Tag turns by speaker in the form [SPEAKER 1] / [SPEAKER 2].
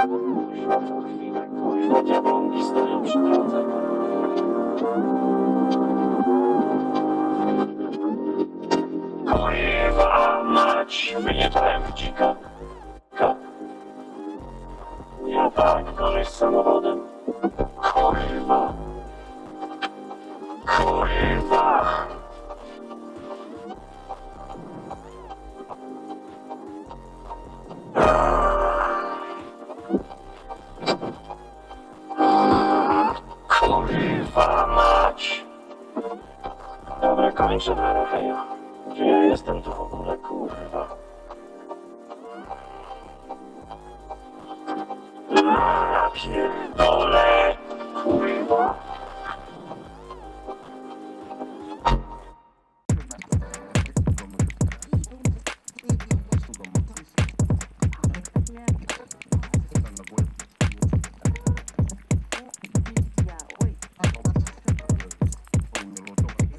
[SPEAKER 1] To chwilę, kurwa, diabłonki stoją przy drodze. Kurwa, mać, wyjechałem w dzika. Ka. Ja tak. Kurwa. Kurwa Kończę na Racheja. Gdzie ja jestem tu w ogóle, kurwa? Ja pierdolę.